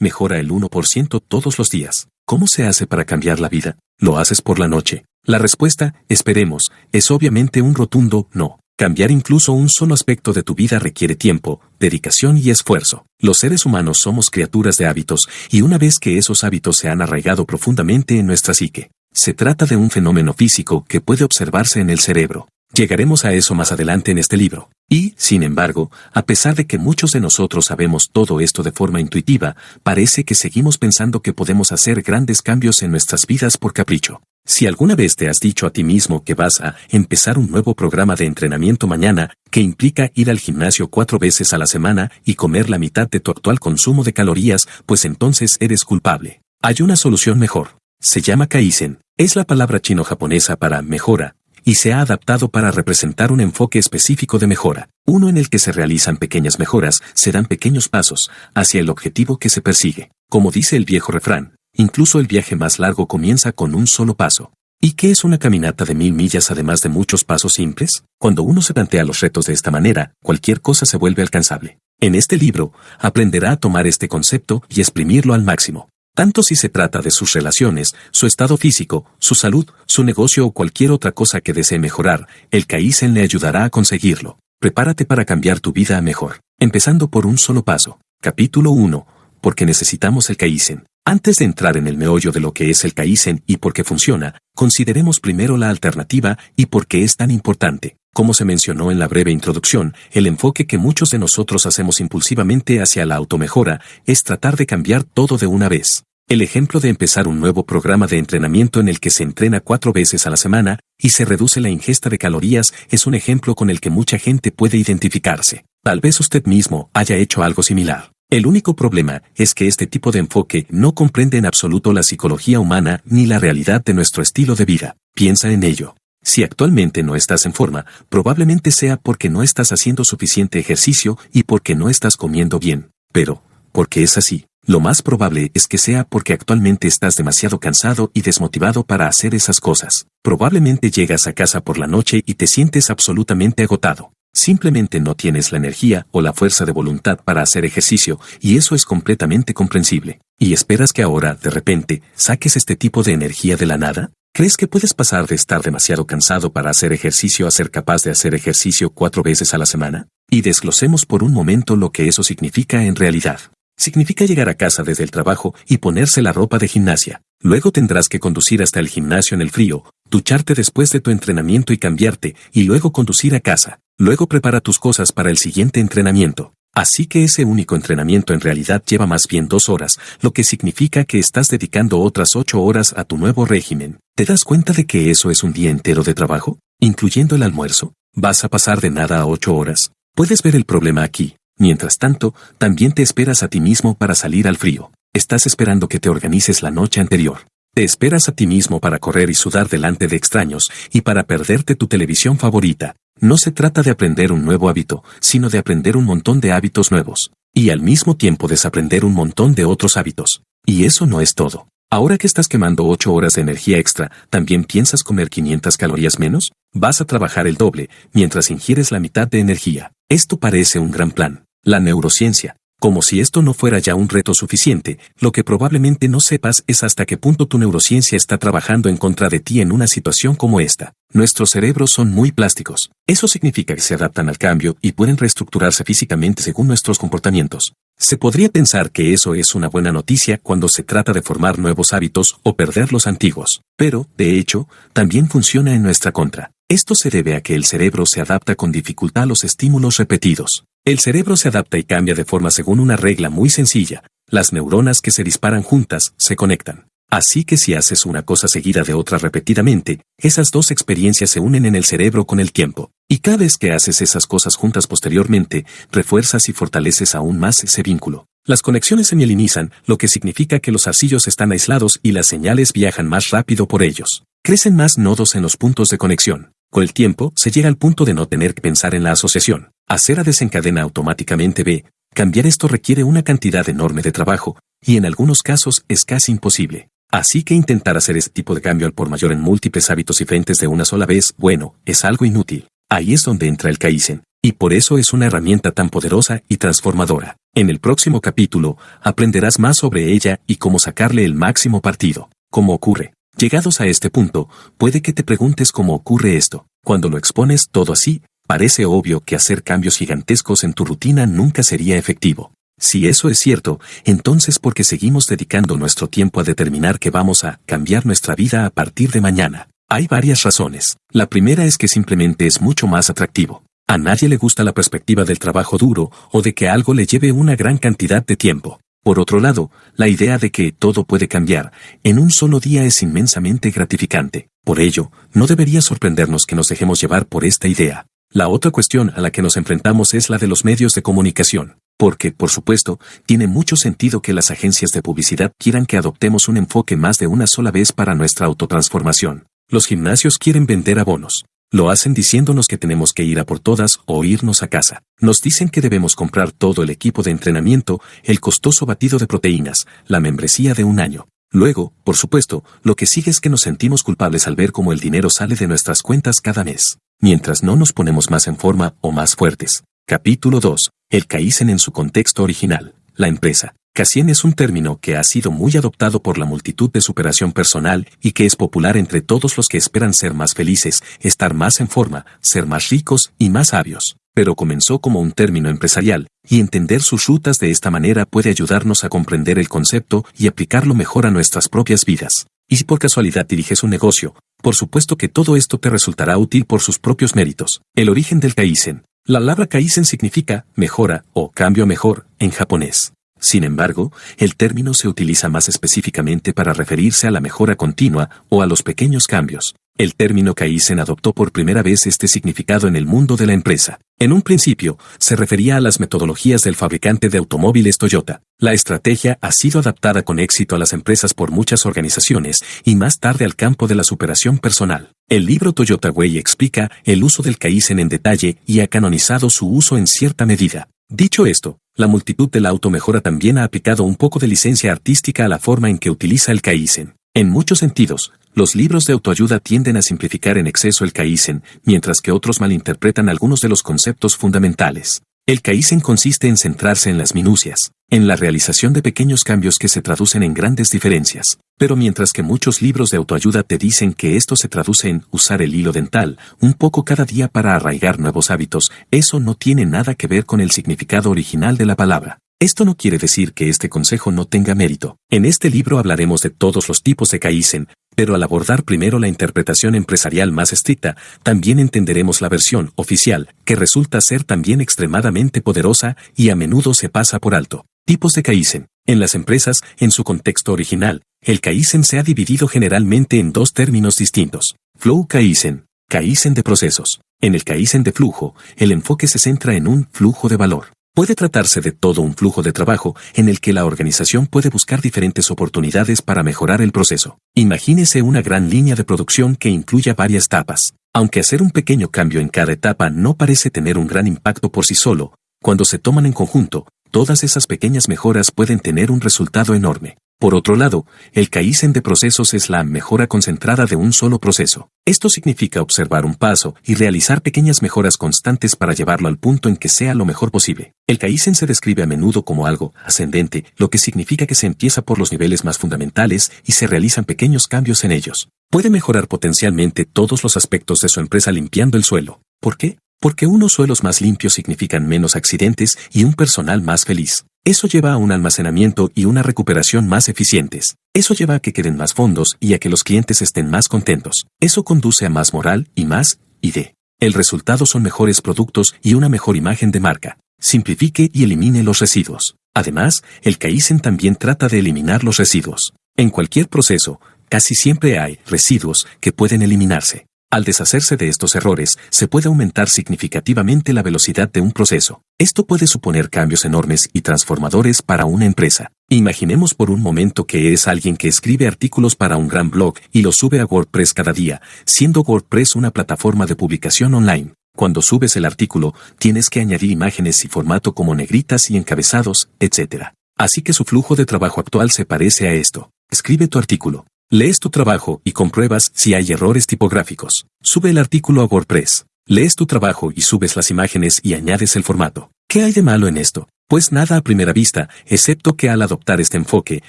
mejora el 1% todos los días. ¿Cómo se hace para cambiar la vida? ¿Lo haces por la noche? La respuesta, esperemos, es obviamente un rotundo no. Cambiar incluso un solo aspecto de tu vida requiere tiempo, dedicación y esfuerzo. Los seres humanos somos criaturas de hábitos, y una vez que esos hábitos se han arraigado profundamente en nuestra psique, se trata de un fenómeno físico que puede observarse en el cerebro. Llegaremos a eso más adelante en este libro. Y, sin embargo, a pesar de que muchos de nosotros sabemos todo esto de forma intuitiva, parece que seguimos pensando que podemos hacer grandes cambios en nuestras vidas por capricho. Si alguna vez te has dicho a ti mismo que vas a empezar un nuevo programa de entrenamiento mañana, que implica ir al gimnasio cuatro veces a la semana y comer la mitad de tu actual consumo de calorías, pues entonces eres culpable. Hay una solución mejor. Se llama Kaizen. Es la palabra chino-japonesa para mejora, y se ha adaptado para representar un enfoque específico de mejora, uno en el que se realizan pequeñas mejoras, se dan pequeños pasos, hacia el objetivo que se persigue. Como dice el viejo refrán, Incluso el viaje más largo comienza con un solo paso. ¿Y qué es una caminata de mil millas además de muchos pasos simples? Cuando uno se plantea los retos de esta manera, cualquier cosa se vuelve alcanzable. En este libro, aprenderá a tomar este concepto y exprimirlo al máximo. Tanto si se trata de sus relaciones, su estado físico, su salud, su negocio o cualquier otra cosa que desee mejorar, el Kaizen le ayudará a conseguirlo. Prepárate para cambiar tu vida a mejor, empezando por un solo paso. Capítulo 1. Porque necesitamos el Kaizen. Antes de entrar en el meollo de lo que es el Kaizen y por qué funciona, consideremos primero la alternativa y por qué es tan importante. Como se mencionó en la breve introducción, el enfoque que muchos de nosotros hacemos impulsivamente hacia la automejora es tratar de cambiar todo de una vez. El ejemplo de empezar un nuevo programa de entrenamiento en el que se entrena cuatro veces a la semana y se reduce la ingesta de calorías es un ejemplo con el que mucha gente puede identificarse. Tal vez usted mismo haya hecho algo similar. El único problema es que este tipo de enfoque no comprende en absoluto la psicología humana ni la realidad de nuestro estilo de vida. Piensa en ello. Si actualmente no estás en forma, probablemente sea porque no estás haciendo suficiente ejercicio y porque no estás comiendo bien. Pero, porque es así, lo más probable es que sea porque actualmente estás demasiado cansado y desmotivado para hacer esas cosas. Probablemente llegas a casa por la noche y te sientes absolutamente agotado. Simplemente no tienes la energía o la fuerza de voluntad para hacer ejercicio y eso es completamente comprensible. ¿Y esperas que ahora, de repente, saques este tipo de energía de la nada? ¿Crees que puedes pasar de estar demasiado cansado para hacer ejercicio a ser capaz de hacer ejercicio cuatro veces a la semana? Y desglosemos por un momento lo que eso significa en realidad. Significa llegar a casa desde el trabajo y ponerse la ropa de gimnasia. Luego tendrás que conducir hasta el gimnasio en el frío, ducharte después de tu entrenamiento y cambiarte, y luego conducir a casa. Luego prepara tus cosas para el siguiente entrenamiento. Así que ese único entrenamiento en realidad lleva más bien dos horas, lo que significa que estás dedicando otras ocho horas a tu nuevo régimen. ¿Te das cuenta de que eso es un día entero de trabajo? ¿Incluyendo el almuerzo? ¿Vas a pasar de nada a ocho horas? Puedes ver el problema aquí. Mientras tanto, también te esperas a ti mismo para salir al frío. Estás esperando que te organices la noche anterior. Te esperas a ti mismo para correr y sudar delante de extraños y para perderte tu televisión favorita. No se trata de aprender un nuevo hábito, sino de aprender un montón de hábitos nuevos. Y al mismo tiempo desaprender un montón de otros hábitos. Y eso no es todo. Ahora que estás quemando 8 horas de energía extra, ¿también piensas comer 500 calorías menos? Vas a trabajar el doble, mientras ingieres la mitad de energía. Esto parece un gran plan. La neurociencia, como si esto no fuera ya un reto suficiente, lo que probablemente no sepas es hasta qué punto tu neurociencia está trabajando en contra de ti en una situación como esta. Nuestros cerebros son muy plásticos. Eso significa que se adaptan al cambio y pueden reestructurarse físicamente según nuestros comportamientos. Se podría pensar que eso es una buena noticia cuando se trata de formar nuevos hábitos o perder los antiguos, pero, de hecho, también funciona en nuestra contra. Esto se debe a que el cerebro se adapta con dificultad a los estímulos repetidos. El cerebro se adapta y cambia de forma según una regla muy sencilla. Las neuronas que se disparan juntas se conectan. Así que si haces una cosa seguida de otra repetidamente, esas dos experiencias se unen en el cerebro con el tiempo. Y cada vez que haces esas cosas juntas posteriormente, refuerzas y fortaleces aún más ese vínculo. Las conexiones se mielinizan, lo que significa que los arcillos están aislados y las señales viajan más rápido por ellos. Crecen más nodos en los puntos de conexión. Con el tiempo, se llega al punto de no tener que pensar en la asociación. Hacer A desencadena automáticamente B. Cambiar esto requiere una cantidad enorme de trabajo, y en algunos casos es casi imposible. Así que intentar hacer este tipo de cambio al por mayor en múltiples hábitos diferentes de una sola vez, bueno, es algo inútil. Ahí es donde entra el Kaizen, y por eso es una herramienta tan poderosa y transformadora. En el próximo capítulo, aprenderás más sobre ella y cómo sacarle el máximo partido. ¿Cómo ocurre? Llegados a este punto, puede que te preguntes cómo ocurre esto. Cuando lo expones todo así, parece obvio que hacer cambios gigantescos en tu rutina nunca sería efectivo. Si eso es cierto, entonces ¿por qué seguimos dedicando nuestro tiempo a determinar que vamos a cambiar nuestra vida a partir de mañana? Hay varias razones. La primera es que simplemente es mucho más atractivo. A nadie le gusta la perspectiva del trabajo duro o de que algo le lleve una gran cantidad de tiempo. Por otro lado, la idea de que todo puede cambiar en un solo día es inmensamente gratificante. Por ello, no debería sorprendernos que nos dejemos llevar por esta idea. La otra cuestión a la que nos enfrentamos es la de los medios de comunicación. Porque, por supuesto, tiene mucho sentido que las agencias de publicidad quieran que adoptemos un enfoque más de una sola vez para nuestra autotransformación. Los gimnasios quieren vender abonos. Lo hacen diciéndonos que tenemos que ir a por todas o irnos a casa. Nos dicen que debemos comprar todo el equipo de entrenamiento, el costoso batido de proteínas, la membresía de un año. Luego, por supuesto, lo que sigue es que nos sentimos culpables al ver cómo el dinero sale de nuestras cuentas cada mes, mientras no nos ponemos más en forma o más fuertes. Capítulo 2. El Kaizen en su contexto original. La empresa. Kaizen es un término que ha sido muy adoptado por la multitud de superación personal y que es popular entre todos los que esperan ser más felices, estar más en forma, ser más ricos y más sabios. Pero comenzó como un término empresarial, y entender sus rutas de esta manera puede ayudarnos a comprender el concepto y aplicarlo mejor a nuestras propias vidas. Y si por casualidad diriges un negocio, por supuesto que todo esto te resultará útil por sus propios méritos. El origen del Kaizen. La palabra Kaizen significa mejora o cambio mejor en japonés. Sin embargo, el término se utiliza más específicamente para referirse a la mejora continua o a los pequeños cambios. El término Kaizen adoptó por primera vez este significado en el mundo de la empresa. En un principio, se refería a las metodologías del fabricante de automóviles Toyota. La estrategia ha sido adaptada con éxito a las empresas por muchas organizaciones y más tarde al campo de la superación personal. El libro Toyota Way explica el uso del Kaizen en detalle y ha canonizado su uso en cierta medida. Dicho esto, la multitud de la automejora también ha aplicado un poco de licencia artística a la forma en que utiliza el Kaizen. En muchos sentidos, los libros de autoayuda tienden a simplificar en exceso el Kaizen, mientras que otros malinterpretan algunos de los conceptos fundamentales. El Kaizen consiste en centrarse en las minucias, en la realización de pequeños cambios que se traducen en grandes diferencias. Pero mientras que muchos libros de autoayuda te dicen que esto se traduce en usar el hilo dental un poco cada día para arraigar nuevos hábitos, eso no tiene nada que ver con el significado original de la palabra. Esto no quiere decir que este consejo no tenga mérito. En este libro hablaremos de todos los tipos de Kaizen, pero al abordar primero la interpretación empresarial más estricta, también entenderemos la versión oficial, que resulta ser también extremadamente poderosa y a menudo se pasa por alto. Tipos de Kaizen. En las empresas, en su contexto original, el Kaizen se ha dividido generalmente en dos términos distintos. Flow Kaizen, Kaizen de procesos. En el Kaizen de flujo, el enfoque se centra en un flujo de valor. Puede tratarse de todo un flujo de trabajo en el que la organización puede buscar diferentes oportunidades para mejorar el proceso. Imagínese una gran línea de producción que incluya varias etapas. Aunque hacer un pequeño cambio en cada etapa no parece tener un gran impacto por sí solo, cuando se toman en conjunto, todas esas pequeñas mejoras pueden tener un resultado enorme. Por otro lado, el Kaizen de procesos es la mejora concentrada de un solo proceso. Esto significa observar un paso y realizar pequeñas mejoras constantes para llevarlo al punto en que sea lo mejor posible. El Kaizen se describe a menudo como algo ascendente, lo que significa que se empieza por los niveles más fundamentales y se realizan pequeños cambios en ellos. Puede mejorar potencialmente todos los aspectos de su empresa limpiando el suelo. ¿Por qué? Porque unos suelos más limpios significan menos accidentes y un personal más feliz. Eso lleva a un almacenamiento y una recuperación más eficientes. Eso lleva a que queden más fondos y a que los clientes estén más contentos. Eso conduce a más moral y más ID. El resultado son mejores productos y una mejor imagen de marca. Simplifique y elimine los residuos. Además, el Kaizen también trata de eliminar los residuos. En cualquier proceso, casi siempre hay residuos que pueden eliminarse. Al deshacerse de estos errores, se puede aumentar significativamente la velocidad de un proceso. Esto puede suponer cambios enormes y transformadores para una empresa. Imaginemos por un momento que es alguien que escribe artículos para un gran blog y los sube a WordPress cada día, siendo WordPress una plataforma de publicación online. Cuando subes el artículo, tienes que añadir imágenes y formato como negritas y encabezados, etc. Así que su flujo de trabajo actual se parece a esto. Escribe tu artículo, Lees tu trabajo y compruebas si hay errores tipográficos. Sube el artículo a WordPress. Lees tu trabajo y subes las imágenes y añades el formato. ¿Qué hay de malo en esto? Pues nada a primera vista, excepto que al adoptar este enfoque,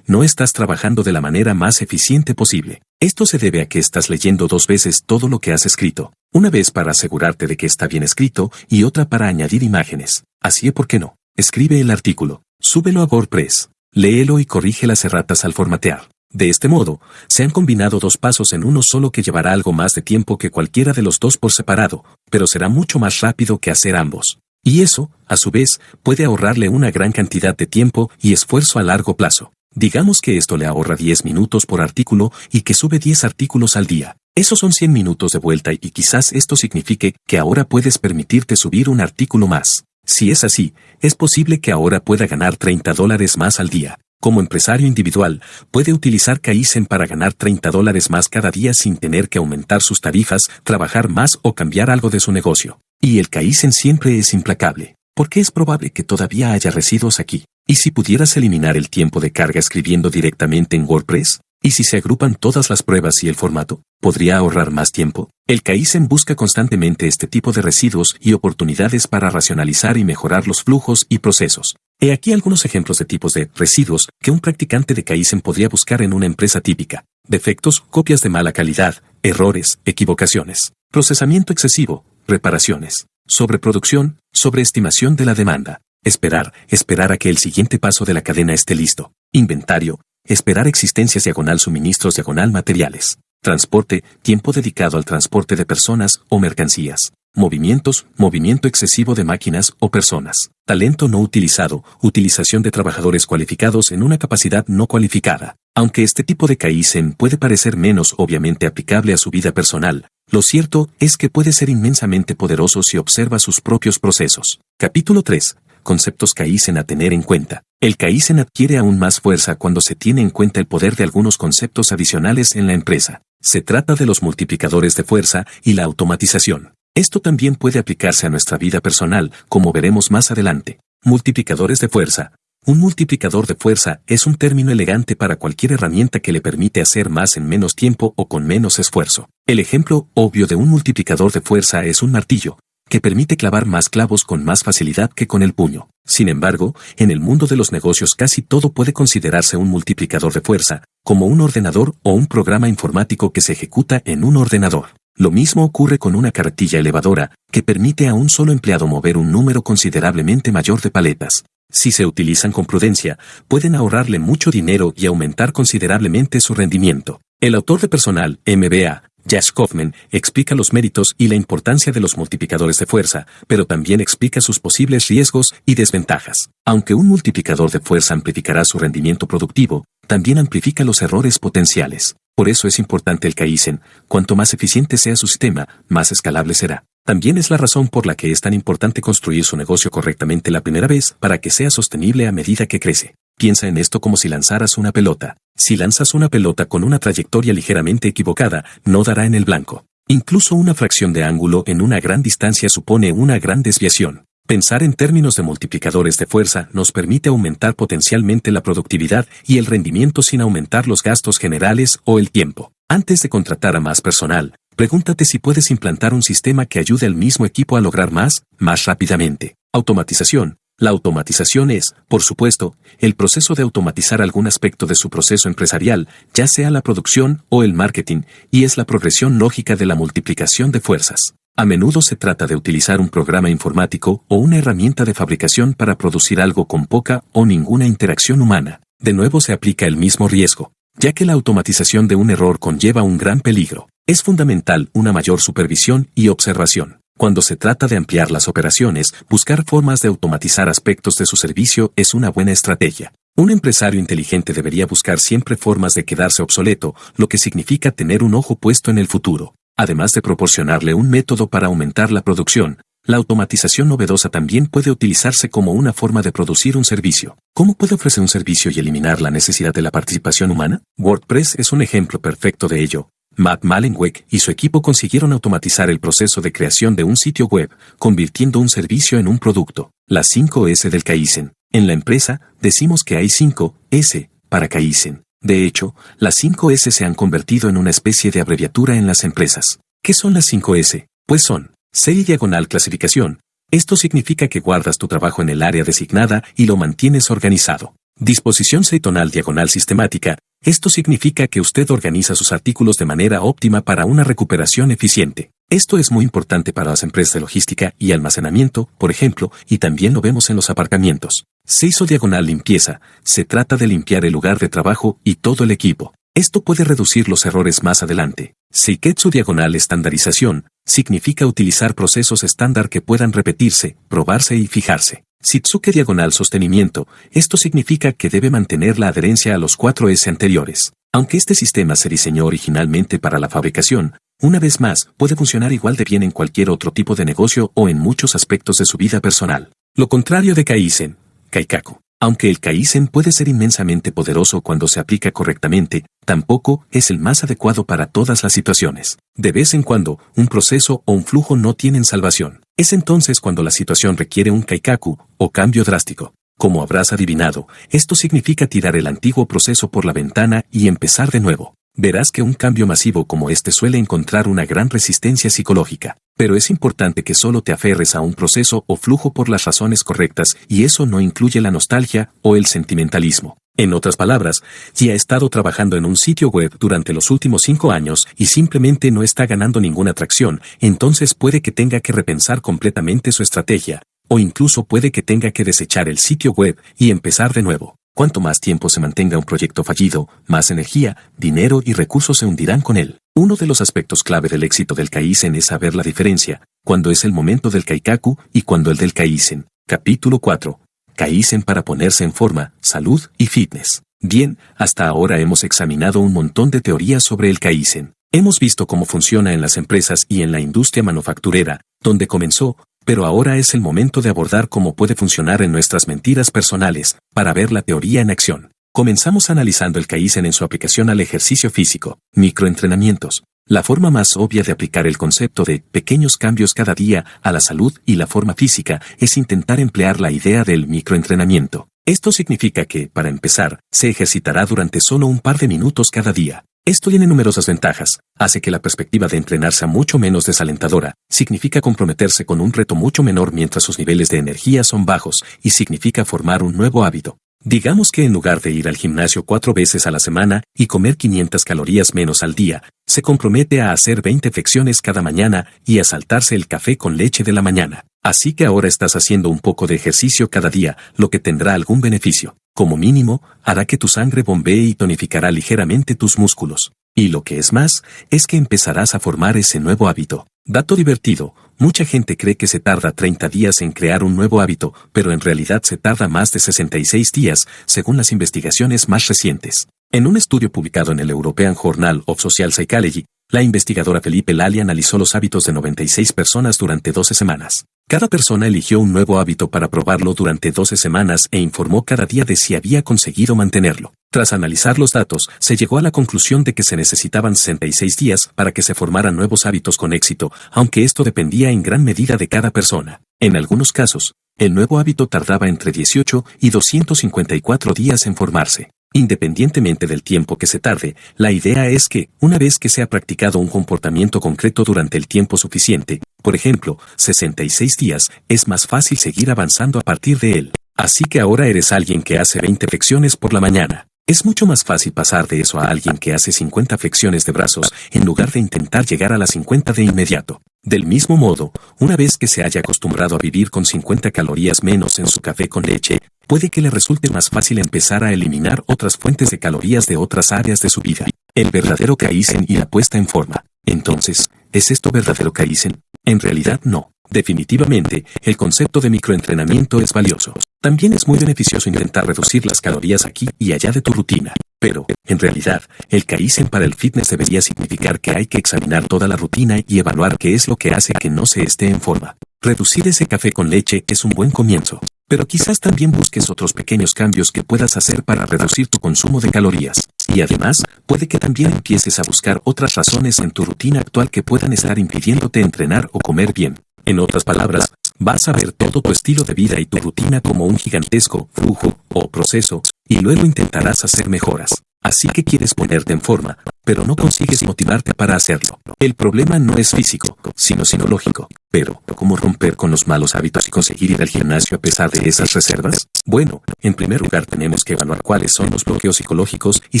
no estás trabajando de la manera más eficiente posible. Esto se debe a que estás leyendo dos veces todo lo que has escrito. Una vez para asegurarte de que está bien escrito y otra para añadir imágenes. Así es por qué no. Escribe el artículo. Súbelo a WordPress. Léelo y corrige las erratas al formatear. De este modo, se han combinado dos pasos en uno solo que llevará algo más de tiempo que cualquiera de los dos por separado, pero será mucho más rápido que hacer ambos. Y eso, a su vez, puede ahorrarle una gran cantidad de tiempo y esfuerzo a largo plazo. Digamos que esto le ahorra 10 minutos por artículo y que sube 10 artículos al día. Esos son 100 minutos de vuelta y quizás esto signifique que ahora puedes permitirte subir un artículo más. Si es así, es posible que ahora pueda ganar 30 dólares más al día. Como empresario individual, puede utilizar Kaizen para ganar 30 dólares más cada día sin tener que aumentar sus tarifas, trabajar más o cambiar algo de su negocio. Y el Kaizen siempre es implacable, porque es probable que todavía haya residuos aquí. ¿Y si pudieras eliminar el tiempo de carga escribiendo directamente en WordPress? ¿Y si se agrupan todas las pruebas y el formato? ¿Podría ahorrar más tiempo? El Kaizen busca constantemente este tipo de residuos y oportunidades para racionalizar y mejorar los flujos y procesos. He aquí algunos ejemplos de tipos de residuos que un practicante de Kaizen podría buscar en una empresa típica. Defectos, copias de mala calidad, errores, equivocaciones, procesamiento excesivo, reparaciones, sobreproducción, sobreestimación de la demanda, esperar, esperar a que el siguiente paso de la cadena esté listo, inventario, esperar existencias diagonal suministros diagonal materiales, transporte, tiempo dedicado al transporte de personas o mercancías, movimientos, movimiento excesivo de máquinas o personas, talento no utilizado, utilización de trabajadores cualificados en una capacidad no cualificada. Aunque este tipo de Kaizen puede parecer menos obviamente aplicable a su vida personal, lo cierto es que puede ser inmensamente poderoso si observa sus propios procesos. Capítulo 3. Conceptos Kaizen a tener en cuenta. El Kaizen adquiere aún más fuerza cuando se tiene en cuenta el poder de algunos conceptos adicionales en la empresa. Se trata de los multiplicadores de fuerza y la automatización. Esto también puede aplicarse a nuestra vida personal, como veremos más adelante. Multiplicadores de fuerza. Un multiplicador de fuerza es un término elegante para cualquier herramienta que le permite hacer más en menos tiempo o con menos esfuerzo. El ejemplo obvio de un multiplicador de fuerza es un martillo, que permite clavar más clavos con más facilidad que con el puño. Sin embargo, en el mundo de los negocios casi todo puede considerarse un multiplicador de fuerza, como un ordenador o un programa informático que se ejecuta en un ordenador. Lo mismo ocurre con una carretilla elevadora, que permite a un solo empleado mover un número considerablemente mayor de paletas. Si se utilizan con prudencia, pueden ahorrarle mucho dinero y aumentar considerablemente su rendimiento. El autor de personal, MBA, Josh Kaufman explica los méritos y la importancia de los multiplicadores de fuerza, pero también explica sus posibles riesgos y desventajas. Aunque un multiplicador de fuerza amplificará su rendimiento productivo, también amplifica los errores potenciales. Por eso es importante el Kaizen. Cuanto más eficiente sea su sistema, más escalable será. También es la razón por la que es tan importante construir su negocio correctamente la primera vez para que sea sostenible a medida que crece. Piensa en esto como si lanzaras una pelota. Si lanzas una pelota con una trayectoria ligeramente equivocada, no dará en el blanco. Incluso una fracción de ángulo en una gran distancia supone una gran desviación. Pensar en términos de multiplicadores de fuerza nos permite aumentar potencialmente la productividad y el rendimiento sin aumentar los gastos generales o el tiempo. Antes de contratar a más personal, pregúntate si puedes implantar un sistema que ayude al mismo equipo a lograr más, más rápidamente. Automatización, la automatización es, por supuesto, el proceso de automatizar algún aspecto de su proceso empresarial, ya sea la producción o el marketing, y es la progresión lógica de la multiplicación de fuerzas. A menudo se trata de utilizar un programa informático o una herramienta de fabricación para producir algo con poca o ninguna interacción humana. De nuevo se aplica el mismo riesgo, ya que la automatización de un error conlleva un gran peligro. Es fundamental una mayor supervisión y observación. Cuando se trata de ampliar las operaciones, buscar formas de automatizar aspectos de su servicio es una buena estrategia. Un empresario inteligente debería buscar siempre formas de quedarse obsoleto, lo que significa tener un ojo puesto en el futuro. Además de proporcionarle un método para aumentar la producción, la automatización novedosa también puede utilizarse como una forma de producir un servicio. ¿Cómo puede ofrecer un servicio y eliminar la necesidad de la participación humana? WordPress es un ejemplo perfecto de ello. Matt Malenweg y su equipo consiguieron automatizar el proceso de creación de un sitio web, convirtiendo un servicio en un producto. Las 5 S del Kaizen. En la empresa, decimos que hay 5 S para Kaizen. De hecho, las 5 S se han convertido en una especie de abreviatura en las empresas. ¿Qué son las 5 S? Pues son Serie diagonal clasificación. Esto significa que guardas tu trabajo en el área designada y lo mantienes organizado. Disposición seitonal diagonal sistemática. Esto significa que usted organiza sus artículos de manera óptima para una recuperación eficiente. Esto es muy importante para las empresas de logística y almacenamiento, por ejemplo, y también lo vemos en los aparcamientos. Seiso diagonal limpieza. Se trata de limpiar el lugar de trabajo y todo el equipo. Esto puede reducir los errores más adelante. Seiketsu diagonal estandarización significa utilizar procesos estándar que puedan repetirse, probarse y fijarse. Sitsuke diagonal sostenimiento, esto significa que debe mantener la adherencia a los 4S anteriores. Aunque este sistema se diseñó originalmente para la fabricación, una vez más, puede funcionar igual de bien en cualquier otro tipo de negocio o en muchos aspectos de su vida personal. Lo contrario de Kaizen, Kaikaku. Aunque el Kaizen puede ser inmensamente poderoso cuando se aplica correctamente, tampoco es el más adecuado para todas las situaciones. De vez en cuando, un proceso o un flujo no tienen salvación. Es entonces cuando la situación requiere un kaikaku, o cambio drástico. Como habrás adivinado, esto significa tirar el antiguo proceso por la ventana y empezar de nuevo verás que un cambio masivo como este suele encontrar una gran resistencia psicológica. Pero es importante que solo te aferres a un proceso o flujo por las razones correctas y eso no incluye la nostalgia o el sentimentalismo. En otras palabras, si ha estado trabajando en un sitio web durante los últimos cinco años y simplemente no está ganando ninguna atracción, entonces puede que tenga que repensar completamente su estrategia, o incluso puede que tenga que desechar el sitio web y empezar de nuevo. Cuanto más tiempo se mantenga un proyecto fallido, más energía, dinero y recursos se hundirán con él. Uno de los aspectos clave del éxito del Kaizen es saber la diferencia, cuando es el momento del Kaikaku y cuando el del Kaizen. Capítulo 4. Kaizen para ponerse en forma, salud y fitness. Bien, hasta ahora hemos examinado un montón de teorías sobre el Kaizen. Hemos visto cómo funciona en las empresas y en la industria manufacturera, donde comenzó, pero ahora es el momento de abordar cómo puede funcionar en nuestras mentiras personales, para ver la teoría en acción. Comenzamos analizando el Kaizen en su aplicación al ejercicio físico, microentrenamientos. La forma más obvia de aplicar el concepto de pequeños cambios cada día a la salud y la forma física es intentar emplear la idea del microentrenamiento. Esto significa que, para empezar, se ejercitará durante solo un par de minutos cada día. Esto tiene numerosas ventajas. Hace que la perspectiva de entrenar sea mucho menos desalentadora, significa comprometerse con un reto mucho menor mientras sus niveles de energía son bajos, y significa formar un nuevo hábito. Digamos que en lugar de ir al gimnasio cuatro veces a la semana y comer 500 calorías menos al día, se compromete a hacer 20 flexiones cada mañana y a saltarse el café con leche de la mañana. Así que ahora estás haciendo un poco de ejercicio cada día, lo que tendrá algún beneficio. Como mínimo, hará que tu sangre bombee y tonificará ligeramente tus músculos. Y lo que es más, es que empezarás a formar ese nuevo hábito. Dato divertido, mucha gente cree que se tarda 30 días en crear un nuevo hábito, pero en realidad se tarda más de 66 días, según las investigaciones más recientes. En un estudio publicado en el European Journal of Social Psychology, la investigadora Felipe Lali analizó los hábitos de 96 personas durante 12 semanas. Cada persona eligió un nuevo hábito para probarlo durante 12 semanas e informó cada día de si había conseguido mantenerlo. Tras analizar los datos, se llegó a la conclusión de que se necesitaban 66 días para que se formaran nuevos hábitos con éxito, aunque esto dependía en gran medida de cada persona. En algunos casos, el nuevo hábito tardaba entre 18 y 254 días en formarse. Independientemente del tiempo que se tarde, la idea es que, una vez que se ha practicado un comportamiento concreto durante el tiempo suficiente, por ejemplo, 66 días, es más fácil seguir avanzando a partir de él. Así que ahora eres alguien que hace 20 flexiones por la mañana. Es mucho más fácil pasar de eso a alguien que hace 50 flexiones de brazos, en lugar de intentar llegar a las 50 de inmediato. Del mismo modo, una vez que se haya acostumbrado a vivir con 50 calorías menos en su café con leche, puede que le resulte más fácil empezar a eliminar otras fuentes de calorías de otras áreas de su vida. El verdadero Kaizen y la puesta en forma. Entonces, ¿es esto verdadero Kaizen? En realidad no. Definitivamente, el concepto de microentrenamiento es valioso. También es muy beneficioso intentar reducir las calorías aquí y allá de tu rutina. Pero, en realidad, el Kaizen para el fitness debería significar que hay que examinar toda la rutina y evaluar qué es lo que hace que no se esté en forma. Reducir ese café con leche es un buen comienzo. Pero quizás también busques otros pequeños cambios que puedas hacer para reducir tu consumo de calorías. Y además, puede que también empieces a buscar otras razones en tu rutina actual que puedan estar impidiéndote entrenar o comer bien. En otras palabras, vas a ver todo tu estilo de vida y tu rutina como un gigantesco flujo o proceso, y luego intentarás hacer mejoras. Así que quieres ponerte en forma, pero no consigues motivarte para hacerlo. El problema no es físico, sino psicológico. Pero, ¿cómo romper con los malos hábitos y conseguir ir al gimnasio a pesar de esas reservas? Bueno, en primer lugar tenemos que evaluar cuáles son los bloqueos psicológicos y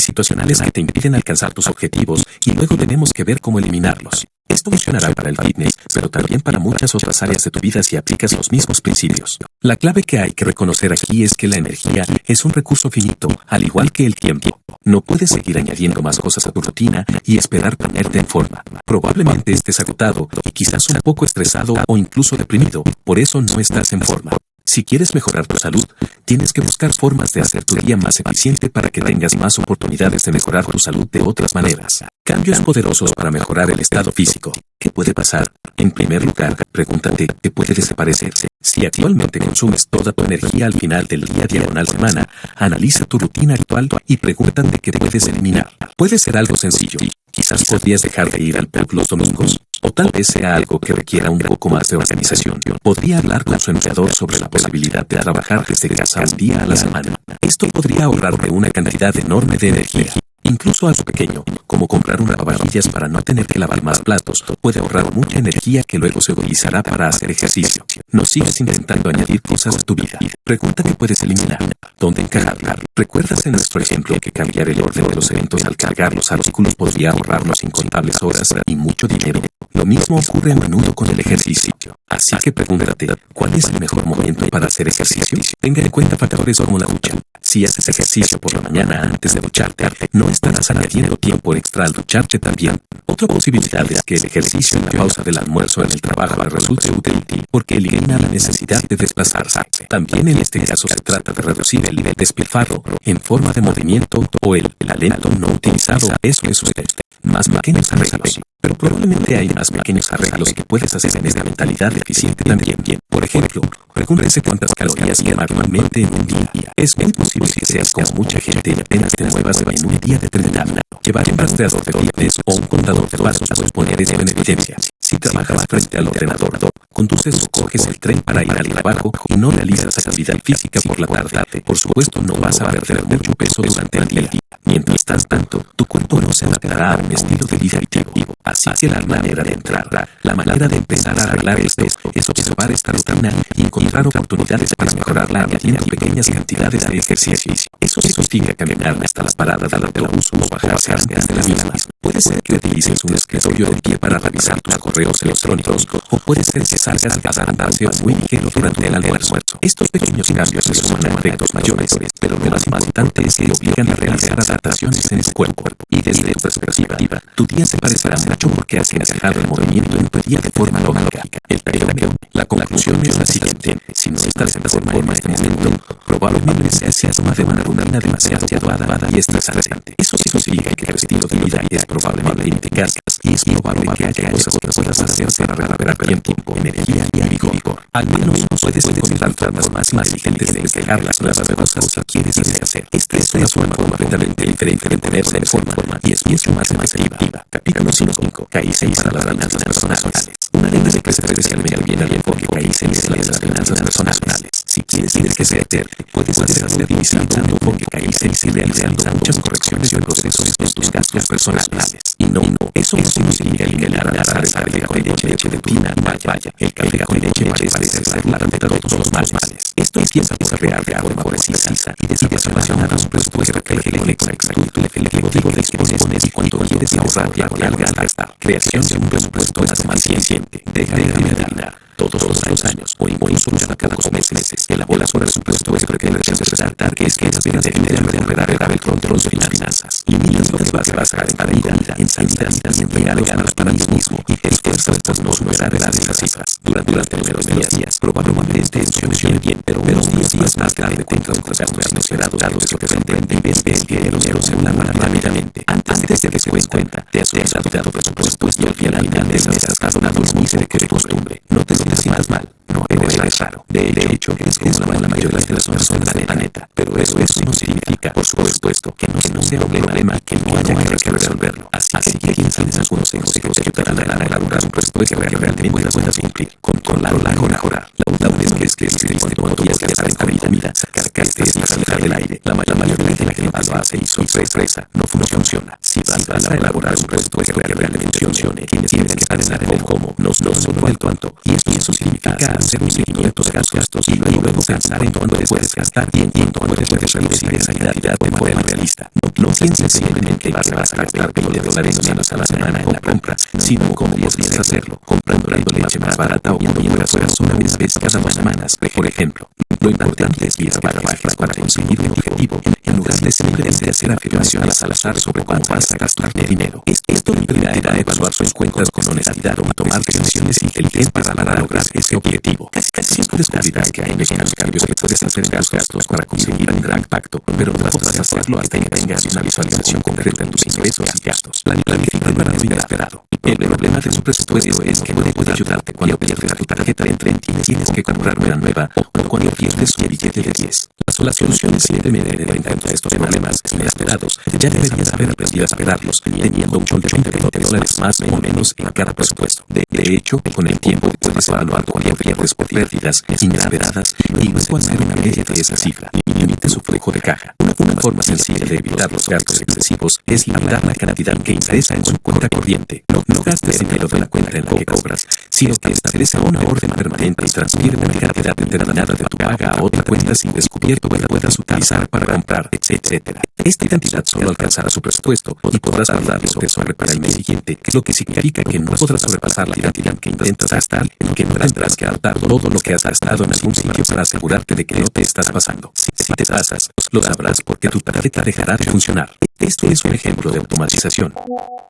situacionales que te impiden alcanzar tus objetivos y luego tenemos que ver cómo eliminarlos. Esto funcionará para el fitness, pero también para muchas otras áreas de tu vida si aplicas los mismos principios. La clave que hay que reconocer aquí es que la energía es un recurso finito, al igual que el tiempo. No puedes seguir añadiendo más cosas a tu rutina y esperar ponerte en forma. Probablemente estés agotado y quizás un poco estresado o incluso deprimido, por eso no estás en forma. Si quieres mejorar tu salud, tienes que buscar formas de hacer tu día más eficiente para que tengas más oportunidades de mejorar tu salud de otras maneras. Cambios poderosos para mejorar el estado físico. ¿Qué puede pasar? En primer lugar, pregúntate qué puede desaparecerse. Si actualmente consumes toda tu energía al final del día diagonal semana, analiza tu rutina actual y pregúntate qué puedes eliminar. Puede ser algo sencillo. Quizás podrías dejar de ir al pub los domingos, o tal vez sea algo que requiera un poco más de organización. Podría hablar con su empleador sobre la posibilidad de trabajar desde casa un día a la semana. Esto podría ahorrarle una cantidad enorme de energía. Incluso algo pequeño, como comprar un lavavajillas para no tener que lavar más platos, puede ahorrar mucha energía que luego se utilizará para hacer ejercicio. No sigas intentando añadir cosas a tu vida. Pregunta qué puedes eliminar. ¿Dónde encargarla? ¿Recuerdas en nuestro ejemplo que cambiar el orden de los eventos al cargar los artículos podría ahorrarnos incontables horas y mucho dinero? Lo mismo ocurre a menudo con el ejercicio. Así que pregúntate, ¿cuál es el mejor momento para hacer ejercicio? Tenga en cuenta factores como la ducha. Si haces ejercicio por la mañana antes de ducharte, no estarás añadiendo tiempo extra al ducharte también. Otra posibilidad es que el ejercicio en la pausa del almuerzo en el trabajo resulte útil porque elimina la necesidad de desplazarse. También en este caso se trata de reducir el despilfarro en forma de movimiento o el talento no utilizado. Eso es usted. Más pequeños arreglos. Pero probablemente hay más pequeños arreglos que puedes hacer en esta mentalidad eficiente también. Por ejemplo, pregúntese cuántas calorías quema actualmente en un día. Es muy posible que seas como mucha gente y apenas te muevas en un día determinado. Llevar un rastreador de fitness o un contador de pasos puede poner eso en evidencia. Si trabajas frente al ordenador, conduces o coges el tren para ir al trabajo y no realizas actividad física por la tarde, por supuesto no vas a perder mucho peso durante el día. Mientras tanto, tu cuerpo no se adaptará a un estilo de vida activo. Así que la manera de entrar, la manera de empezar a arreglar esto es observar esta rutina y encontrar oportunidades para mejorarla añadiendo pequeñas cantidades de ejercicio. Eso significa caminar hasta la parada del autobús o bajarse antes de la misma. Puede ser que utilices un escritorio de pie para revisar tus correos electrónicos o puede ser que salgas a dar un paseo muy ligero durante el almuerzo. Estos pequeños cambios se suman a efectos mayores, pero lo más importante es que obligan a realizar adaptaciones en el cuerpo. Y desde tu perspectiva, tu día se parecerá mucho porque has encajado el movimiento en tu día de forma lógica. El pero, la conclusión es la siguiente. Si no estás en forma en este momento, probablemente seas tomado de una rutina demasiado adecuada y estresante. Eso significa que el estilo de vida es probablemente ineficaz y es probable que haya cosas que puedas hacer para recuperar tiempo, energía y vigor. Al menos puedes encontrar formas más inteligentes de despejar las nuevas cosas que quieres hacer. Esta es una forma completamente diferente de tenerse en forma y es mucho más efectiva. Capítulo 5. Kaizen para las finanzas personales. Una de que se especialmente bien al enfoque Kaizen es las finanzas personales. Si quieres crecer, puedes hacerlo un enfoque Kaizen y realizando muchas correcciones y procesos en tus gastos personales. Y no, no, eso no significa eliminar al azar el café de leche de tu vida. Vaya, vaya, el café de leche parece ser la receta de todos los males. Esto empieza por crear de forma precisa y desapasionada un presupuesto que refleje con exactitud el objetivo de que dispones y cuánto quieres ahorrar y al gastar. Creación de un presupuesto más eficiente. Deja de adivinar todos los años o incluso cada pocos meses. Elabora sobre presupuesto que pretende resaltar que es que es apenas de recuperar el control de las finanzas. Limitas lo que vas a gastar en vida, en sanidad y en regalos para ti mismo y esfuerzo de no superar las cifras. Durante, durante los días, probablemente funcione bien, pero unos días más tarde encuentras con gastos inesperados de lo que venden y ves que el dinero se acumula rápidamente. Antes de que te des cuenta, te has olvidado presupuesto y al final de esas has gastado muy de costumbre. No te sientas mal. No eres raro. De hecho, es como la mayoría de las personas del planeta. Pero eso, eso no significa, por supuesto, que no, que no sea un problema que no haya que resolverlo. Así que tienes algunos consejos que te ayudarán a elaborar un presupuesto que realmente puedas cumplir. Controlar la mejorar. La última vez que escribiste cuánto podías gastar en comida, sacar que estés para del aire La, mayoría de la gente lo hace y sorpresa, no funciona. Si vas, a elaborar un presupuesto que realmente funcione, tienes, que pensar en el cómo, no, solo el cuánto. Y eso, significa hacer un seguimiento de gastos y luego pensar en dónde puedes gastar y en dónde puedes reducir esa cantidad de forma realista. No, pienses simplemente vas a gastar 20 dólares menos a la semana en la compra, sino cómo podrías hacerlo, comprando la leche más barata o comiendo fuera solo una vez cada dos semanas, por ejemplo. Lo importante es que para conseguir un objetivo, en lugar de simplemente hacer afirmaciones al azar sobre cómo vas a gastar dinero. Esto te permitirá evaluar tus cuentas con honestidad o tomar decisiones inteligentes para lograr ese objetivo. Casi descubrirás que hay pequeños cambios que puedes hacer en gastos para conseguir un gran impacto, pero no podrás hacerlo hasta que tengas una visualización concreta en tus ingresos y gastos. La planificación para lo inesperado. El problema de su presupuesto es que no puede ayudarte cuando pierdes tu tarjeta de tren y tienes que comprar una nueva o cuando pierdes un billete de 10. Las soluciones simplemente deben enfrentar estos problemas inesperados. Ya deberías haber aprendido a esperarlos, teniendo un colchón de 20 dólares más o menos en cada presupuesto. De, hecho, con el tiempo puedes evaluar cuando pierdes por pérdidas inesperadas y luego hacer una media de esa cifra y limite su flujo de caja. Una forma sencilla de evitar los gastos excesivos es limitar la cantidad que ingresa en su cuenta corriente. No, no gastes dinero de la cuenta en la que cobras, sino que establece una orden permanente y transfiere una cantidad determinada de tu paga a otra cuenta sin descubierto que la puedas utilizar para comprar, etc. Esta cantidad solo alcanzará su presupuesto y podrás guardar lo que sobre para el mes siguiente, lo que significa que no podrás sobrepasar la cantidad que intentas gastar, que no tendrás que adaptar todo lo que has gastado en algún sitio para asegurarte de que no te estás pasando. Si te pasas, lo sabrás porque tu tarjeta dejará de funcionar. Esto es un ejemplo de automatización.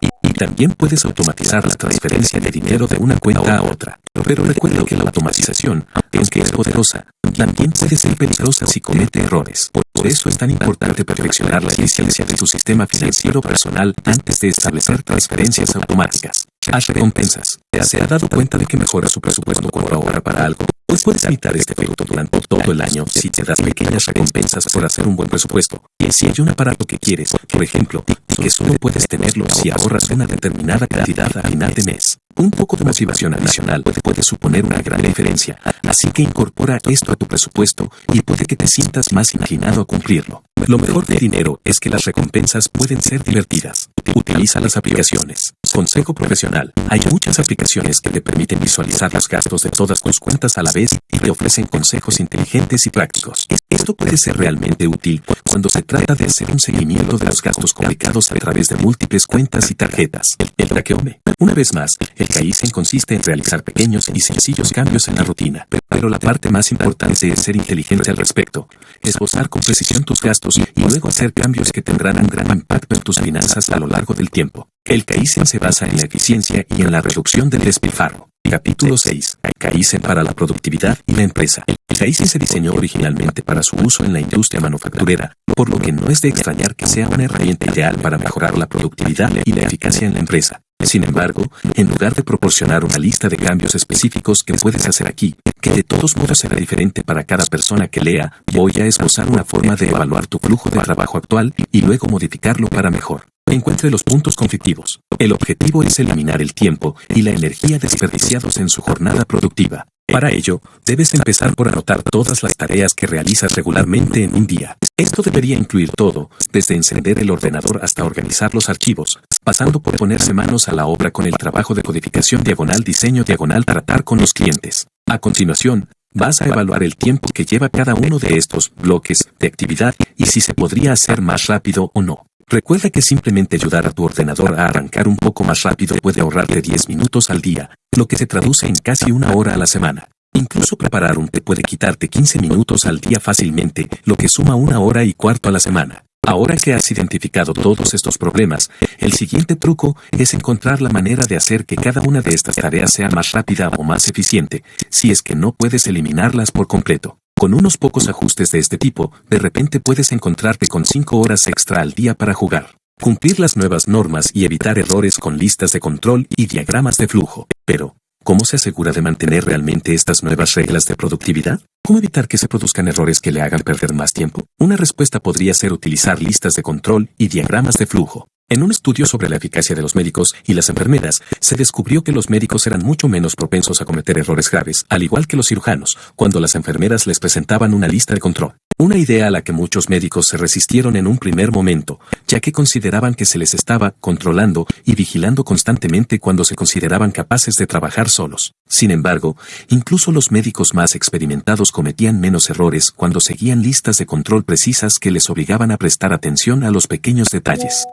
Y, también puedes automatizar la transferencia de dinero de una cuenta a otra. Pero recuerda que la automatización, aunque es poderosa, también puede ser peligrosa si comete errores. Por eso es tan importante perfeccionar la eficiencia de tu sistema financiero personal antes de establecer transferencias automáticas. Haz recompensas. ¿Se ha dado cuenta de que mejora su presupuesto cuando ahora para algo? Pues puedes evitar este efecto durante todo el año si te das pequeñas recompensas por hacer un buen presupuesto. Y si hay un aparato que quieres, por ejemplo, que solo puedes tenerlo si ahorras una determinada cantidad a final de mes. Un poco de motivación adicional puede suponer una gran diferencia, así que incorpora esto a tu presupuesto y puede que te sientas más imaginado a cumplirlo. Lo mejor del dinero es que las recompensas pueden ser divertidas. Utiliza las aplicaciones. Consejo profesional. Hay muchas aplicaciones que te permiten visualizar los gastos de todas tus cuentas a la vez y te ofrecen consejos inteligentes y prácticos. Esto puede ser realmente útil cuando se trata de hacer un seguimiento de los gastos complicados a través de múltiples cuentas y tarjetas. El traqueome. Una vez más, el Kaizen consiste en realizar pequeños y sencillos cambios en la rutina, pero la parte más importante es ser inteligente al respecto, esbozar con precisión tus gastos y luego hacer cambios que tendrán un gran impacto en tus finanzas a lo largo del tiempo. El Kaizen se basa en la eficiencia y en la reducción del despilfarro. Capítulo 6. Kaizen para la productividad y la empresa. El Kaizen se diseñó originalmente para su uso en la industria manufacturera, por lo que no es de extrañar que sea una herramienta ideal para mejorar la productividad y la eficacia en la empresa. Sin embargo, en lugar de proporcionar una lista de cambios específicos que puedes hacer aquí, que de todos modos será diferente para cada persona que lea, voy a esbozar una forma de evaluar tu flujo de trabajo actual y luego modificarlo para mejor. Encuentre los puntos conflictivos. El objetivo es eliminar el tiempo y la energía desperdiciados en su jornada productiva. Para ello, debes empezar por anotar todas las tareas que realizas regularmente en un día. Esto debería incluir todo, desde encender el ordenador hasta organizar los archivos, pasando por ponerse manos a la obra con el trabajo de codificación diagonal diseño diagonal tratar con los clientes. A continuación, vas a evaluar el tiempo que lleva cada uno de estos bloques de actividad y si se podría hacer más rápido o no. Recuerda que simplemente ayudar a tu ordenador a arrancar un poco más rápido puede ahorrarte 10 minutos al día, lo que se traduce en casi una hora a la semana. Incluso preparar un té puede quitarte 15 minutos al día fácilmente, lo que suma una hora y cuarto a la semana. Ahora que has identificado todos estos problemas, el siguiente truco es encontrar la manera de hacer que cada una de estas tareas sea más rápida o más eficiente, si es que no puedes eliminarlas por completo. Con unos pocos ajustes de este tipo, de repente puedes encontrarte con 5 horas extra al día para jugar. Cumplir las nuevas normas y evitar errores con listas de control y diagramas de flujo. Pero, ¿cómo se asegura de mantener realmente estas nuevas reglas de productividad? ¿Cómo evitar que se produzcan errores que le hagan perder más tiempo? Una respuesta podría ser utilizar listas de control y diagramas de flujo. En un estudio sobre la eficacia de los médicos y las enfermeras, se descubrió que los médicos eran mucho menos propensos a cometer errores graves, al igual que los cirujanos, cuando las enfermeras les presentaban una lista de control. Una idea a la que muchos médicos se resistieron en un primer momento, ya que consideraban que se les estaba controlando y vigilando constantemente cuando se consideraban capaces de trabajar solos. Sin embargo, incluso los médicos más experimentados cometían menos errores cuando seguían listas de control precisas que les obligaban a prestar atención a los pequeños detalles.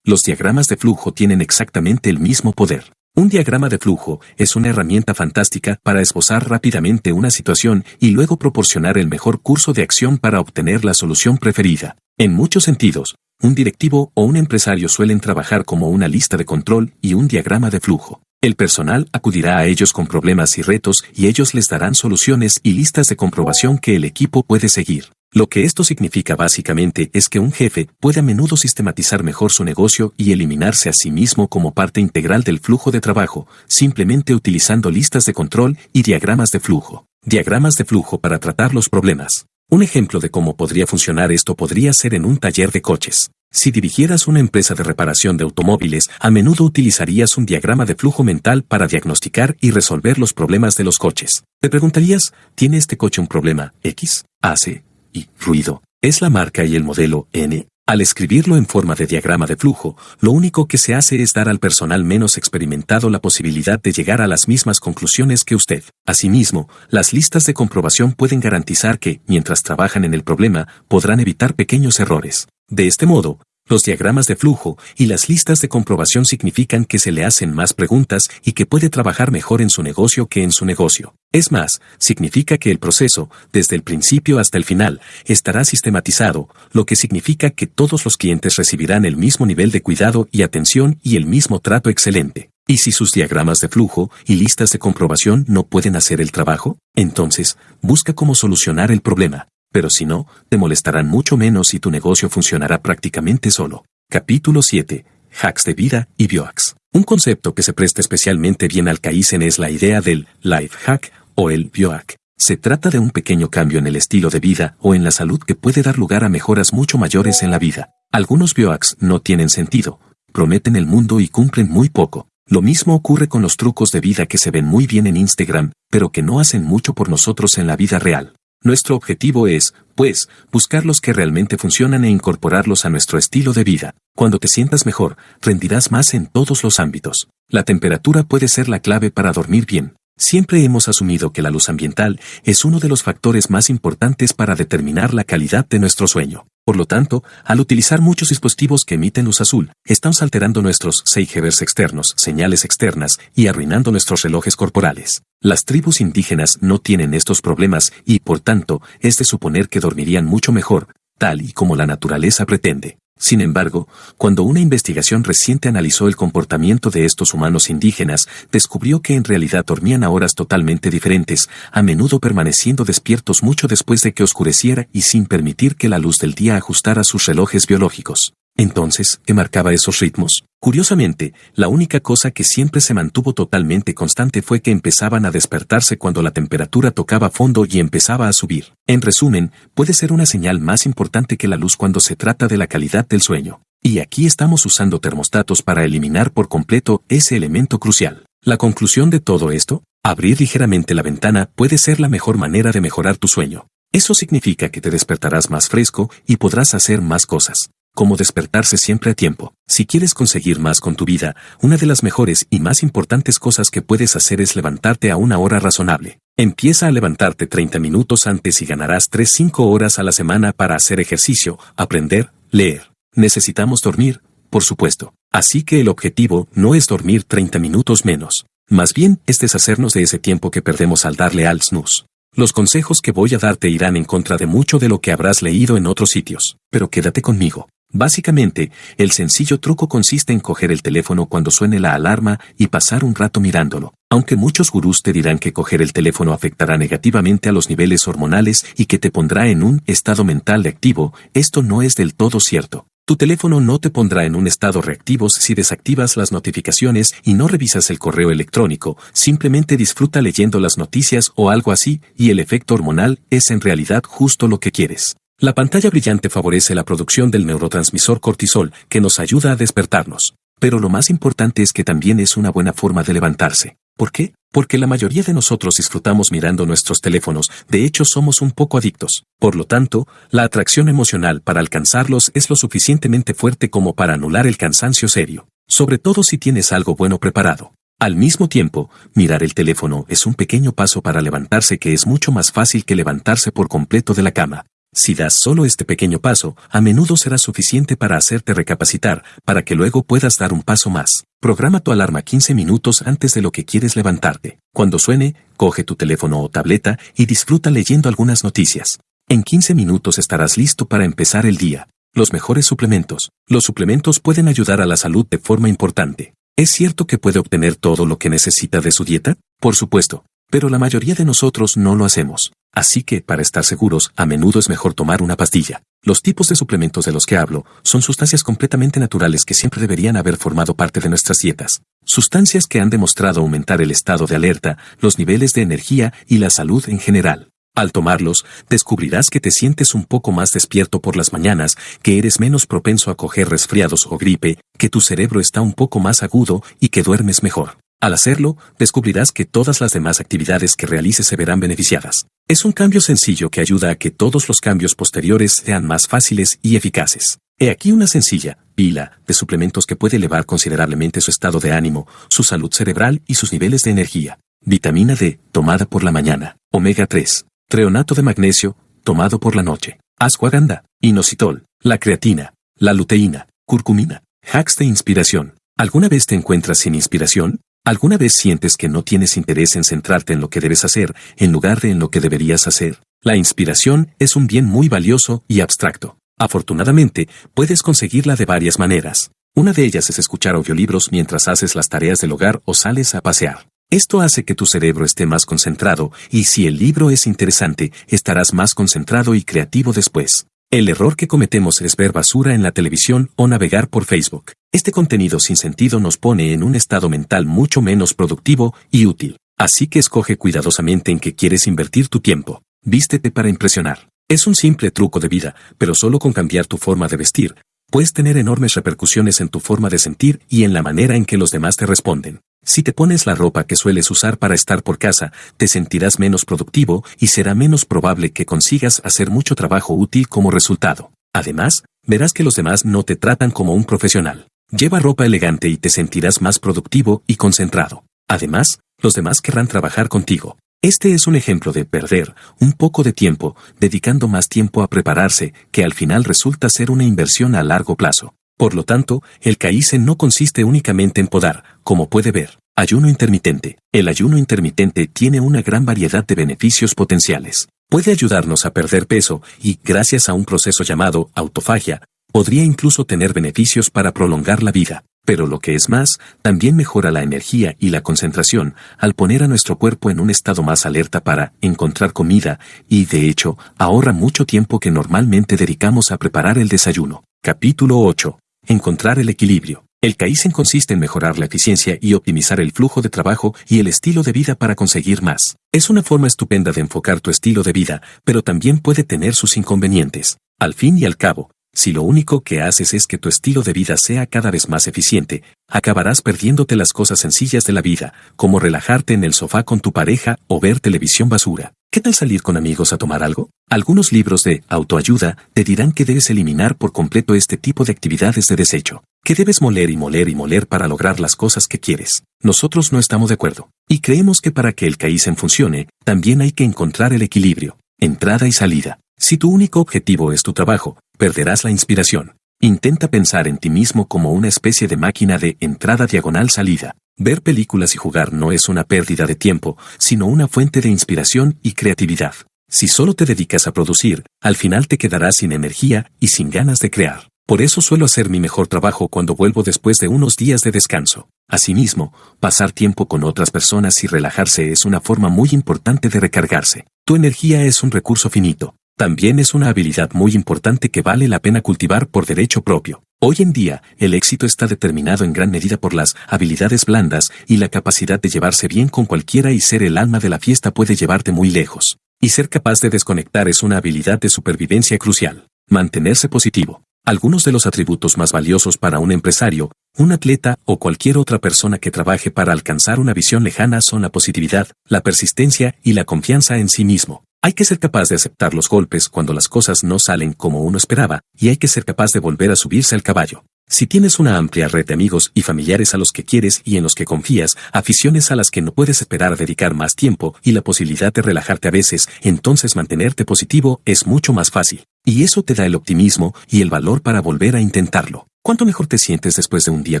Los diagramas de flujo tienen exactamente el mismo poder. Un diagrama de flujo es una herramienta fantástica para esbozar rápidamente una situación y luego proporcionar el mejor curso de acción para obtener la solución preferida. En muchos sentidos, un directivo o un empresario suelen trabajar como una lista de control y un diagrama de flujo. El personal acudirá a ellos con problemas y retos y ellos les darán soluciones y listas de comprobación que el equipo puede seguir. Lo que esto significa básicamente es que un jefe puede a menudo sistematizar mejor su negocio y eliminarse a sí mismo como parte integral del flujo de trabajo, simplemente utilizando listas de control y diagramas de flujo. Diagramas de flujo para tratar los problemas. Un ejemplo de cómo podría funcionar esto podría ser en un taller de coches. Si dirigieras una empresa de reparación de automóviles, a menudo utilizarías un diagrama de flujo mental para diagnosticar y resolver los problemas de los coches. Te preguntarías, ¿tiene este coche un problema X? Hace y ruido. Es la marca y el modelo N. Al escribirlo en forma de diagrama de flujo, lo único que se hace es dar al personal menos experimentado la posibilidad de llegar a las mismas conclusiones que usted. Asimismo, las listas de comprobación pueden garantizar que, mientras trabajan en el problema, podrán evitar pequeños errores. De este modo, los diagramas de flujo y las listas de comprobación significan que se le hacen más preguntas y que puede trabajar mejor en su negocio que en su negocio. Es más, significa que el proceso, desde el principio hasta el final, estará sistematizado, lo que significa que todos los clientes recibirán el mismo nivel de cuidado y atención y el mismo trato excelente. ¿Y si sus diagramas de flujo y listas de comprobación no pueden hacer el trabajo? Entonces, busca cómo solucionar el problema pero si no, te molestarán mucho menos y tu negocio funcionará prácticamente solo. Capítulo 7. Hacks de vida y biohacks. Un concepto que se presta especialmente bien al Kaizen es la idea del life hack o el biohack. Se trata de un pequeño cambio en el estilo de vida o en la salud que puede dar lugar a mejoras mucho mayores en la vida. Algunos biohacks no tienen sentido, prometen el mundo y cumplen muy poco. Lo mismo ocurre con los trucos de vida que se ven muy bien en Instagram, pero que no hacen mucho por nosotros en la vida real. Nuestro objetivo es, pues, buscar los que realmente funcionan e incorporarlos a nuestro estilo de vida. Cuando te sientas mejor, rendirás más en todos los ámbitos. La temperatura puede ser la clave para dormir bien. Siempre hemos asumido que la luz ambiental es uno de los factores más importantes para determinar la calidad de nuestro sueño. Por lo tanto, al utilizar muchos dispositivos que emiten luz azul, estamos alterando nuestros Seigebers externos, señales externas, y arruinando nuestros relojes corporales. Las tribus indígenas no tienen estos problemas y, por tanto, es de suponer que dormirían mucho mejor, tal y como la naturaleza pretende. Sin embargo, cuando una investigación reciente analizó el comportamiento de estos humanos indígenas, descubrió que en realidad dormían a horas totalmente diferentes, a menudo permaneciendo despiertos mucho después de que oscureciera y sin permitir que la luz del día ajustara sus relojes biológicos. Entonces, ¿qué marcaba esos ritmos? Curiosamente, la única cosa que siempre se mantuvo totalmente constante fue que empezaban a despertarse cuando la temperatura tocaba fondo y empezaba a subir. En resumen, puede ser una señal más importante que la luz cuando se trata de la calidad del sueño. Y aquí estamos usando termostatos para eliminar por completo ese elemento crucial. La conclusión de todo esto, abrir ligeramente la ventana puede ser la mejor manera de mejorar tu sueño. Eso significa que te despertarás más fresco y podrás hacer más cosas como despertarse siempre a tiempo. Si quieres conseguir más con tu vida, una de las mejores y más importantes cosas que puedes hacer es levantarte a una hora razonable. Empieza a levantarte 30 minutos antes y ganarás 3-5 horas a la semana para hacer ejercicio, aprender, leer. Necesitamos dormir, por supuesto. Así que el objetivo no es dormir 30 minutos menos. Más bien es deshacernos de ese tiempo que perdemos al darle al snooze. Los consejos que voy a darte irán en contra de mucho de lo que habrás leído en otros sitios, pero quédate conmigo. Básicamente, el sencillo truco consiste en coger el teléfono cuando suene la alarma y pasar un rato mirándolo. Aunque muchos gurús te dirán que coger el teléfono afectará negativamente a los niveles hormonales y que te pondrá en un estado mental de activo, esto no es del todo cierto. Tu teléfono no te pondrá en un estado reactivo si desactivas las notificaciones y no revisas el correo electrónico, simplemente disfruta leyendo las noticias o algo así y el efecto hormonal es en realidad justo lo que quieres. La pantalla brillante favorece la producción del neurotransmisor cortisol, que nos ayuda a despertarnos. Pero lo más importante es que también es una buena forma de levantarse. ¿Por qué? Porque la mayoría de nosotros disfrutamos mirando nuestros teléfonos, de hecho somos un poco adictos. Por lo tanto, la atracción emocional para alcanzarlos es lo suficientemente fuerte como para anular el cansancio serio, sobre todo si tienes algo bueno preparado. Al mismo tiempo, mirar el teléfono es un pequeño paso para levantarse que es mucho más fácil que levantarse por completo de la cama. Si das solo este pequeño paso, a menudo será suficiente para hacerte recapacitar, para que luego puedas dar un paso más. Programa tu alarma 15 minutos antes de lo que quieres levantarte. Cuando suene, coge tu teléfono o tableta y disfruta leyendo algunas noticias. En 15 minutos estarás listo para empezar el día. Los mejores suplementos. Los suplementos pueden ayudar a la salud de forma importante. ¿Es cierto que puede obtener todo lo que necesita de su dieta? Por supuesto, pero la mayoría de nosotros no lo hacemos. Así que, para estar seguros, a menudo es mejor tomar una pastilla. Los tipos de suplementos de los que hablo son sustancias completamente naturales que siempre deberían haber formado parte de nuestras dietas. Sustancias que han demostrado aumentar el estado de alerta, los niveles de energía y la salud en general. Al tomarlos, descubrirás que te sientes un poco más despierto por las mañanas, que eres menos propenso a coger resfriados o gripe, que tu cerebro está un poco más agudo y que duermes mejor. Al hacerlo, descubrirás que todas las demás actividades que realices se verán beneficiadas. Es un cambio sencillo que ayuda a que todos los cambios posteriores sean más fáciles y eficaces. He aquí una sencilla pila de suplementos que puede elevar considerablemente su estado de ánimo, su salud cerebral y sus niveles de energía. Vitamina D, tomada por la mañana. Omega 3. Treonato de magnesio, tomado por la noche. Ascuaganda, inositol, la creatina, la luteína, curcumina. Hacks de inspiración. ¿Alguna vez te encuentras sin inspiración? ¿Alguna vez sientes que no tienes interés en centrarte en lo que debes hacer, en lugar de en lo que deberías hacer? La inspiración es un bien muy valioso y abstracto. Afortunadamente, puedes conseguirla de varias maneras. Una de ellas es escuchar audiolibros mientras haces las tareas del hogar o sales a pasear. Esto hace que tu cerebro esté más concentrado y si el libro es interesante, estarás más concentrado y creativo después. El error que cometemos es ver basura en la televisión o navegar por Facebook. Este contenido sin sentido nos pone en un estado mental mucho menos productivo y útil. Así que escoge cuidadosamente en qué quieres invertir tu tiempo. Vístete para impresionar. Es un simple truco de vida, pero solo con cambiar tu forma de vestir, puedes tener enormes repercusiones en tu forma de sentir y en la manera en que los demás te responden. Si te pones la ropa que sueles usar para estar por casa, te sentirás menos productivo y será menos probable que consigas hacer mucho trabajo útil como resultado. Además, verás que los demás no te tratan como un profesional. Lleva ropa elegante y te sentirás más productivo y concentrado. Además, los demás querrán trabajar contigo. Este es un ejemplo de perder un poco de tiempo dedicando más tiempo a prepararse que al final resulta ser una inversión a largo plazo. Por lo tanto, el Kaizen no consiste únicamente en podar, como puede ver. Ayuno intermitente. El ayuno intermitente tiene una gran variedad de beneficios potenciales. Puede ayudarnos a perder peso y, gracias a un proceso llamado autofagia, podría incluso tener beneficios para prolongar la vida. Pero lo que es más, también mejora la energía y la concentración al poner a nuestro cuerpo en un estado más alerta para encontrar comida y, de hecho, ahorra mucho tiempo que normalmente dedicamos a preparar el desayuno. Capítulo 8. Encontrar el equilibrio. El Kaizen consiste en mejorar la eficiencia y optimizar el flujo de trabajo y el estilo de vida para conseguir más. Es una forma estupenda de enfocar tu estilo de vida, pero también puede tener sus inconvenientes. Al fin y al cabo, si lo único que haces es que tu estilo de vida sea cada vez más eficiente, acabarás perdiéndote las cosas sencillas de la vida, como relajarte en el sofá con tu pareja o ver televisión basura. ¿Qué tal salir con amigos a tomar algo? Algunos libros de autoayuda te dirán que debes eliminar por completo este tipo de actividades de desecho, que debes moler y moler y moler para lograr las cosas que quieres. Nosotros no estamos de acuerdo, y creemos que para que el Kaizen funcione, también hay que encontrar el equilibrio, entrada y salida. Si tu único objetivo es tu trabajo, perderás la inspiración. Intenta pensar en ti mismo como una especie de máquina de entrada diagonal salida. Ver películas y jugar no es una pérdida de tiempo, sino una fuente de inspiración y creatividad. Si solo te dedicas a producir, al final te quedarás sin energía y sin ganas de crear. Por eso suelo hacer mi mejor trabajo cuando vuelvo después de unos días de descanso. Asimismo, pasar tiempo con otras personas y relajarse es una forma muy importante de recargarse. Tu energía es un recurso finito, también es una habilidad muy importante que vale la pena cultivar por derecho propio. Hoy en día, el éxito está determinado en gran medida por las habilidades blandas y la capacidad de llevarse bien con cualquiera y ser el alma de la fiesta puede llevarte muy lejos. Y ser capaz de desconectar es una habilidad de supervivencia crucial. Mantenerse positivo. Algunos de los atributos más valiosos para un empresario Un atleta o cualquier otra persona que trabaje para alcanzar una visión lejana son la positividad, la persistencia y la confianza en sí mismo. Hay que ser capaz de aceptar los golpes cuando las cosas no salen como uno esperaba, y hay que ser capaz de volver a subirse al caballo. Si tienes una amplia red de amigos y familiares a los que quieres y en los que confías, aficiones a las que no puedes esperar dedicar más tiempo y la posibilidad de relajarte a veces, entonces mantenerte positivo es mucho más fácil. Y eso te da el optimismo y el valor para volver a intentarlo. ¿Cuánto mejor te sientes después de un día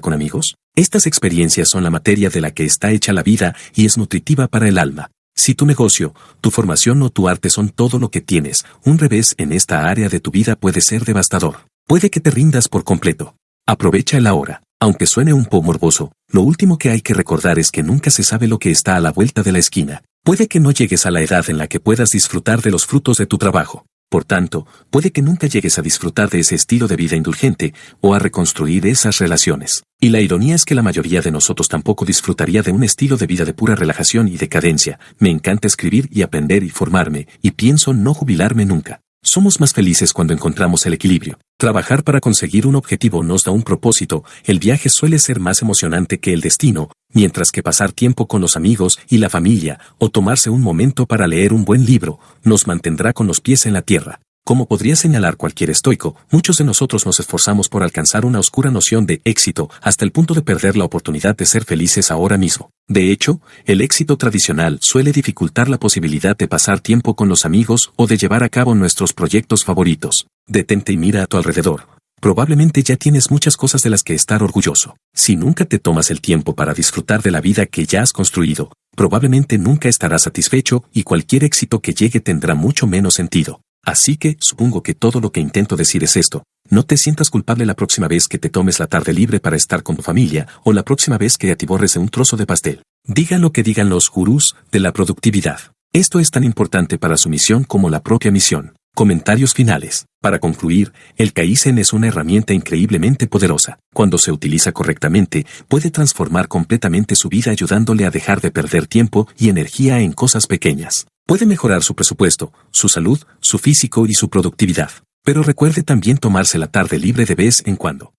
con amigos? Estas experiencias son la materia de la que está hecha la vida y es nutritiva para el alma. Si tu negocio, tu formación o tu arte son todo lo que tienes, un revés en esta área de tu vida puede ser devastador. Puede que te rindas por completo. Aprovecha el ahora. Aunque suene un poco morboso, lo último que hay que recordar es que nunca se sabe lo que está a la vuelta de la esquina. Puede que no llegues a la edad en la que puedas disfrutar de los frutos de tu trabajo. Por tanto, puede que nunca llegues a disfrutar de ese estilo de vida indulgente o a reconstruir esas relaciones. Y la ironía es que la mayoría de nosotros tampoco disfrutaría de un estilo de vida de pura relajación y decadencia. Me encanta escribir y aprender y formarme, y pienso no jubilarme nunca. Somos más felices cuando encontramos el equilibrio. Trabajar para conseguir un objetivo nos da un propósito, el viaje suele ser más emocionante que el destino, mientras que pasar tiempo con los amigos y la familia, o tomarse un momento para leer un buen libro, nos mantendrá con los pies en la tierra. Como podría señalar cualquier estoico, muchos de nosotros nos esforzamos por alcanzar una oscura noción de éxito hasta el punto de perder la oportunidad de ser felices ahora mismo. De hecho, el éxito tradicional suele dificultar la posibilidad de pasar tiempo con los amigos o de llevar a cabo nuestros proyectos favoritos. Detente y mira a tu alrededor. Probablemente ya tienes muchas cosas de las que estar orgulloso. Si nunca te tomas el tiempo para disfrutar de la vida que ya has construido, probablemente nunca estarás satisfecho y cualquier éxito que llegue tendrá mucho menos sentido. Así que, supongo que todo lo que intento decir es esto. No te sientas culpable la próxima vez que te tomes la tarde libre para estar con tu familia o la próxima vez que atiborres un trozo de pastel. Diga lo que digan los gurús de la productividad. Esto es tan importante para su misión como la propia misión. Comentarios finales. Para concluir, el Kaizen es una herramienta increíblemente poderosa. Cuando se utiliza correctamente, puede transformar completamente su vida ayudándole a dejar de perder tiempo y energía en cosas pequeñas. Puede mejorar su presupuesto, su salud, su físico y su productividad. Pero recuerde también tomarse la tarde libre de vez en cuando.